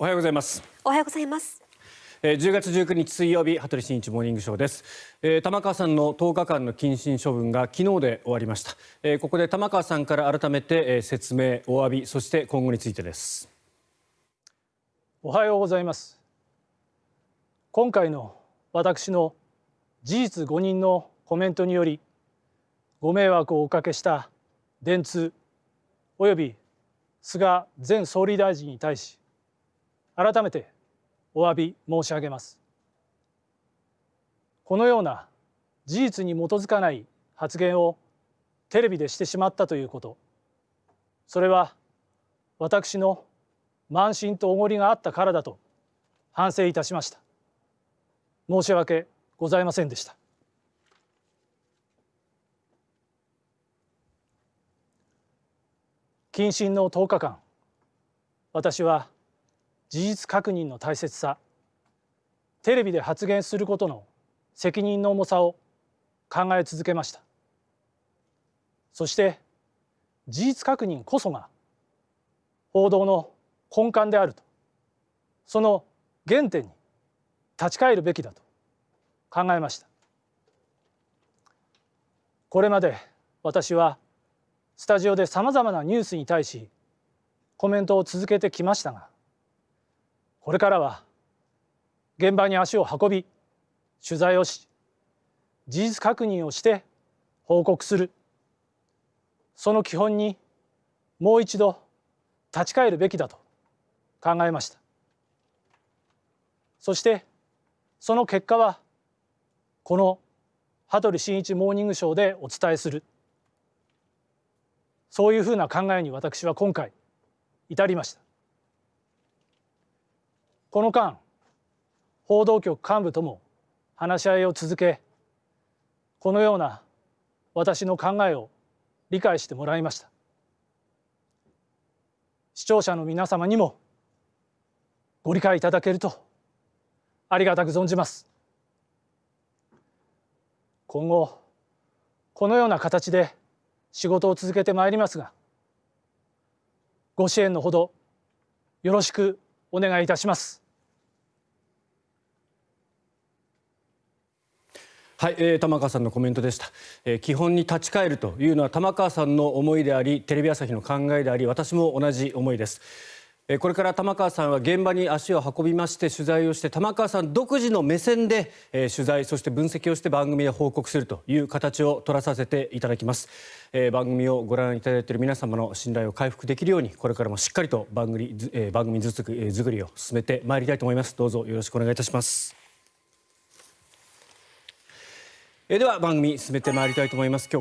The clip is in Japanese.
おはようございます。おはようございます。えー10月19日水曜日羽鳥慎一モーニングショーです、えー玉川さんの10日間の謹慎処分が昨日で終わりました、えーここで玉川さんから改めて、えー説明お詫びそして今後についてです。おはようございます。今回の私の事実誤認のコメントによりご迷惑をおかけした電通および菅前総理大臣に対し改めてお詫び申し上げます。このような事実に基づかない発言をテレビでしてしまったということ。それは私の慢心とおごりがあったからだと反省いたしました。申し訳ございませんでした。謹慎の10日間私は事実確認の大切さ。テレビで発言することの責任の重さを考え続けました。そして事実確認こそが報道の根幹であると。その原点に立ち返るべきだと考えました。これまで私はスタジオでさまざまなニュースに対しコメントを続けてきましたがこれからは現場に足を運び取材をし事実確認をして報告する。その基本にもう一度立ち返るべきだと考えました。そしてその結果はこの羽鳥慎一モーニングショーでお伝えする。そういうふうな考えに私は今回至りました。この間報道局幹部とも話し合いを続けこのような私の考えを理解してもらいました。視聴者の皆様にもご理解いただけるとありがたく存じます。今後このような形で仕事を続けてまいりますがご支援のほどよろしくお願いいたします。はい、えー玉川さんのコメントでした、えー基本に立ち返るというのは玉川さんの思いでありテレビ朝日の考えであり私も同じ思いです。これから玉川さんは現場に足を運びまして取材をして玉川さん独自の目線で、え取材そして分析をして番組で報告するという形を取らさせていただきます、え番組をご覧いただいている皆様の信頼を回復できるようにこれからもしっかりと番組,え番組作りえ作りを進めてまいりたいと思います。どうぞよろしくお願いいたします。えでは番組進めてまいりたいと思います。今日